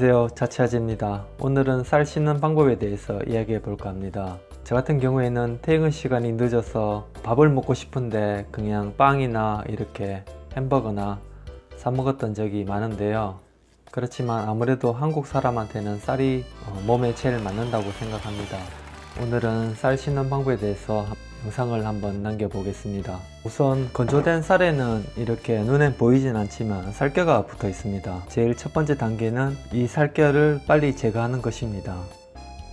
안녕하세요. 자취아지입니다. 오늘은 쌀 씻는 방법에 대해서 이야기해 볼까 합니다. 저 같은 경우에는 퇴근 시간이 늦어서 밥을 먹고 싶은데 그냥 빵이나 이렇게 햄버거나 사 먹었던 적이 많은데요. 그렇지만 아무래도 한국 사람한테는 쌀이 어, 몸에 제일 맞는다고 생각합니다 오늘은 쌀 씻는 방법에 대해서 영상을 한번 남겨보겠습니다. 우선 건조된 쌀에는 이렇게 눈엔 보이진 않지만 살겨가 붙어 있습니다. 제일 첫 번째 단계는 이 살겨를 빨리 제거하는 것입니다.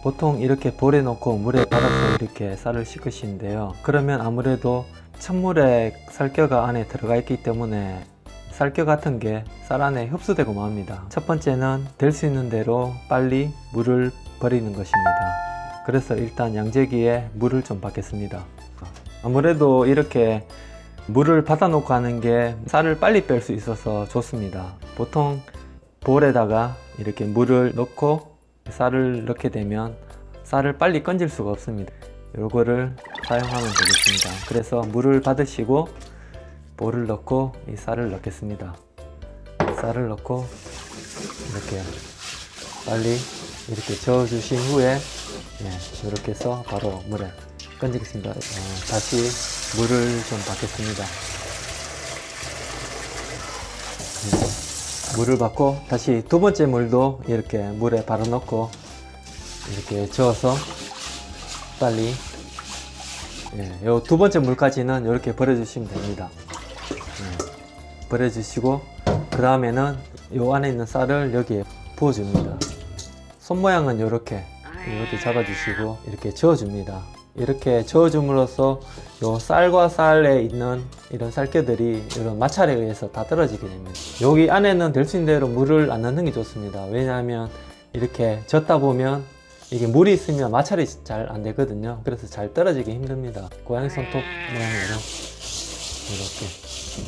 보통 이렇게 볼에 넣고 물에 받아서 이렇게 쌀을 씻으시는데요. 그러면 아무래도 찬물에 살겨가 안에 들어가 있기 때문에 살겨 같은 게 쌀 안에 흡수되고 맙니다. 첫 번째는 될 수 있는 대로 빨리 물을 버리는 것입니다 그래서 일단 양재기에 물을 좀 받겠습니다. 아무래도 이렇게 물을 받아 놓고 하는 게 쌀을 빨리 뺄 수 있어서 좋습니다. 보통 볼에다가 이렇게 물을 넣고 쌀을 넣게 되면 쌀을 빨리 건질 수가 없습니다. 요거를 사용하면 되겠습니다. 그래서 물을 받으시고 볼을 넣고 이 쌀을 넣겠습니다. 쌀을 넣고 이렇게 빨리 이렇게 저어 주신 후에 예, 이렇게 해서 바로 물에 건지겠습니다. 어, 다시 물을 좀 받겠습니다. 음, 물을 받고 다시 두 번째 물도 이렇게 물에 바로 넣고 이렇게 저어서 빨리 예, 요두 번째 물까지는 이렇게 버려주시면 됩니다. 예, 버려주시고 그 다음에는 요 안에 있는 쌀을 여기에 부어줍니다. 손 모양은 이렇게 이렇게 잡아주시고 이렇게 저어줍니다. 이렇게 저어줌으로써 요 쌀과 쌀에 있는 이런 쌀겨들이 이런 마찰에 의해서 다 떨어지게 됩니다. 여기 안에는 될 수 있는 대로 물을 안 넣는 게 좋습니다. 왜냐하면 이렇게 젓다 보면 이게 물이 있으면 마찰이 잘 안 되거든요. 그래서 잘 떨어지기 힘듭니다. 고양이 손톱 모양으로 이렇게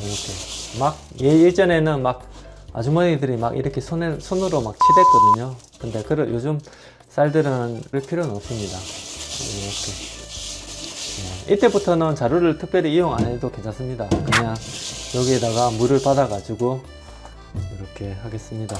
이렇게 막 예, 예전에는 막 아주머니들이 막 이렇게 손에, 손으로 막 치댔거든요. 근데 그 요즘 쌀들은 그럴 필요는 없습니다. 이렇게. 네, 이때부터는 자루를 특별히 이용 안 해도 괜찮습니다. 그냥 여기에다가 물을 받아 가지고 이렇게 하겠습니다.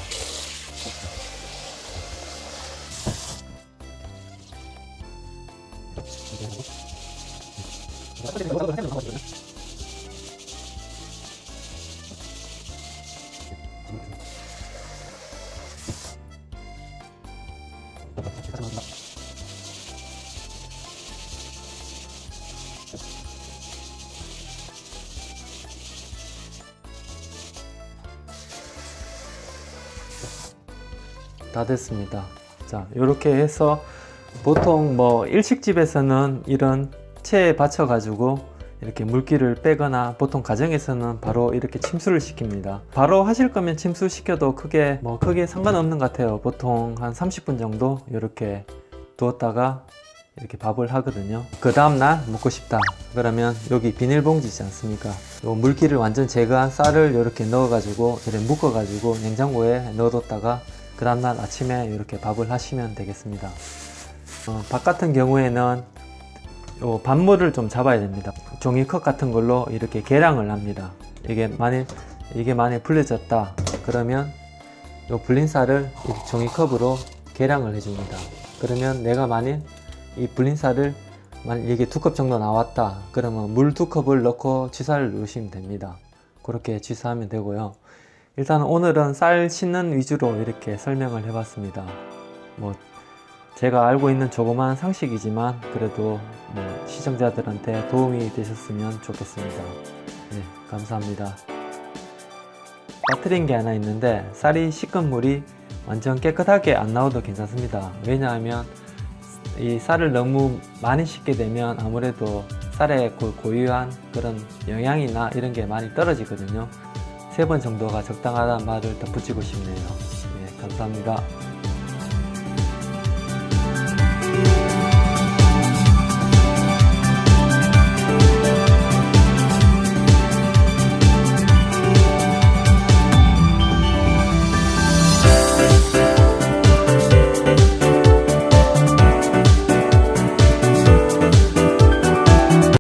다. 됐습니다. 자 이렇게 해서 보통 뭐 일식집에서는 이런 체에 받쳐 가지고 이렇게 물기를 빼거나 보통 가정에서는 바로 이렇게 침수를 시킵니다. 바로 하실 거면 침수 시켜도 크게 뭐 크게 상관없는 것 같아요. 보통 한 30분 정도 이렇게 두었다가 이렇게 밥을 하거든요. 그 다음날 먹고 싶다. 그러면 여기 비닐봉지지 않습니까? 요 물기를 완전 제거한 쌀을 이렇게 넣어 가지고 이렇게 묶어 가지고 냉장고에 넣어뒀다가 그 다음날 아침에 이렇게 밥을 하시면 되겠습니다. 어, 밥 같은 경우에는 요 밥물을 좀 잡아야 됩니다. 종이컵 같은 걸로 이렇게 계량을 합니다. 이게 만일 이게 만약 불려졌다. 그러면 요 불린 쌀을 종이컵으로 계량을 해줍니다. 그러면 내가 만일 이 불린 쌀을 만약 이게 두 컵 정도 나왔다. 그러면 물 두 컵을 넣고 취사를 넣으시면 됩니다. 그렇게 취사하면 되고요. 일단 오늘은 쌀 씻는 위주로 이렇게 설명을 해봤습니다. 뭐 제가 알고 있는 조그만 상식이지만 그래도 뭐 시청자들한테 도움이 되셨으면 좋겠습니다. 네, 감사합니다. 빠뜨린 게 하나 있는데 쌀이 씻은 물이 완전 깨끗하게 안 나와도 괜찮습니다. 왜냐하면 이 쌀을 너무 많이 씻게 되면 아무래도 쌀의 그 고유한 그런 영양이나 이런 게 많이 떨어지거든요. 세 번 정도가 적당하다는 말을 덧붙이고 싶네요. 네, 감사합니다.